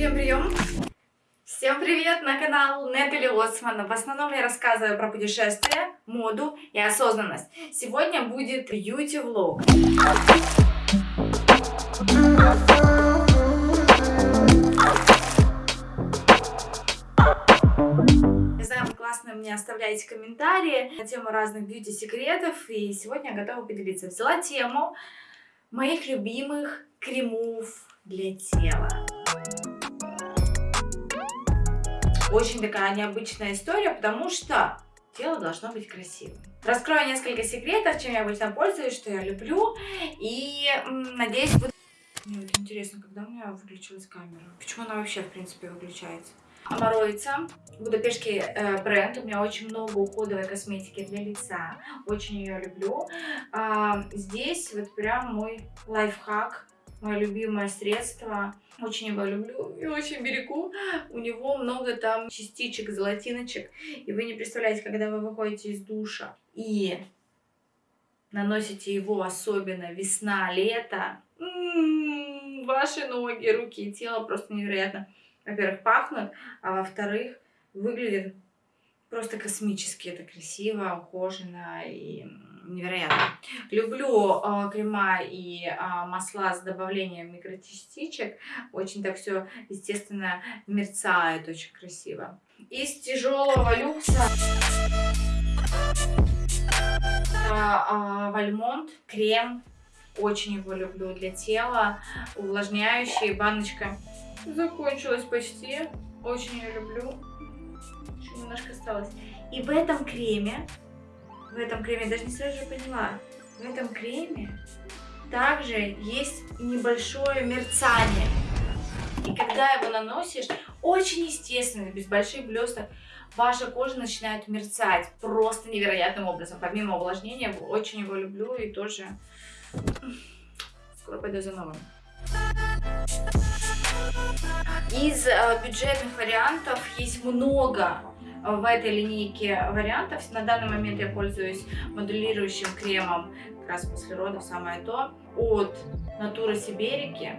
Прием, прием! Всем привет на канал Нетали Лоцман. В основном я рассказываю про путешествия, моду и осознанность. Сегодня будет бьюти-влог. Классно мне оставляете комментарии на тему разных бьюти-секретов. И сегодня я готова поделиться. Взяла тему моих любимых кремов для тела. Очень такая необычная история, потому что тело должно быть красивым. Раскрою несколько секретов, чем я обычно пользуюсь, что я люблю. И надеюсь, будет... Мне вот интересно, когда у меня выключилась камера? Почему она вообще, в принципе, выключается? Амароица, будапештский э, бренд. У меня очень много уходовой косметики для лица. Очень ее люблю. А, здесь вот прям мой лайфхак мое любимое средство. Очень его люблю и очень берегу. У него много там частичек, золотиночек. И вы не представляете, когда вы выходите из душа и наносите его, особенно весна, лето, м-м, ваши ноги, руки и тело просто невероятно, во-первых, пахнут, а во-вторых, выглядит просто космически. Это красиво, ухоженно и невероятно. Люблю э, крема и э, масла с добавлением микрочастичек. Очень так все, естественно, мерцает, очень красиво. Из тяжелого люкса э, Вальмонт крем. Очень его люблю для тела. Увлажняющий. Баночка закончилась почти. Очень ее люблю. Немножко осталось. И в этом креме в этом креме, даже не сразу же поняла, в этом креме также есть небольшое мерцание. И когда его наносишь, очень естественно, без больших блесток, ваша кожа начинает мерцать просто невероятным образом. Помимо увлажнения, очень его люблю и тоже скоро пойду за новым. Из э, бюджетных вариантов есть много в этой линейке вариантов. На данный момент я пользуюсь модулирующим кремом, как раз после родов самое то, от Натуры Сиберики.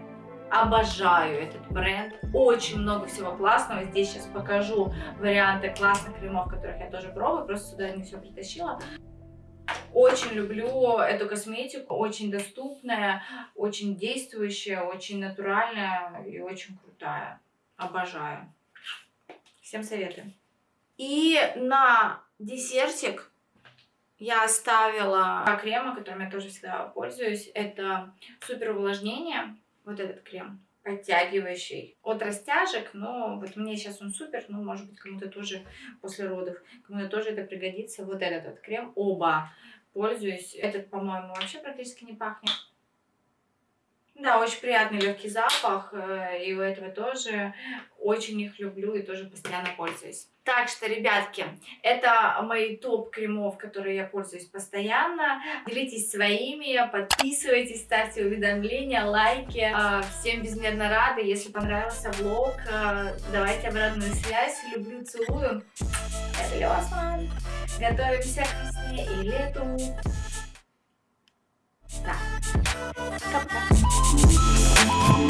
Обожаю этот бренд. Очень много всего классного. Здесь сейчас покажу варианты классных кремов, которых я тоже пробую. Просто сюда не все притащила. Очень люблю эту косметику. Очень доступная, очень действующая, очень натуральная и очень крутая. Обожаю. Всем советую. И на десертик я оставила крема, которым я тоже всегда пользуюсь. Это супер увлажнение. Вот этот крем подтягивающий от растяжек, но вот мне сейчас он супер, но может быть кому-то тоже после родов, кому-то тоже это пригодится. Вот этот вот крем, оба пользуюсь. Этот, по-моему, вообще практически не пахнет. Да, очень приятный легкий запах, э, и у этого тоже очень их люблю и тоже постоянно пользуюсь. Так что, ребятки, это мои топ кремов, которые я пользуюсь постоянно. Делитесь своими, подписывайтесь, ставьте уведомления, лайки. А, всем безмерно рада. Если понравился влог, а, давайте обратную связь. Люблю, целую. Это Лёсман. Готовимся к весне и лету. Да. Пока-пока.